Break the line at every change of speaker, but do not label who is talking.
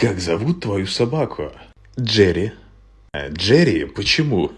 как зовут твою собаку? Джерри. Э, Джерри почему?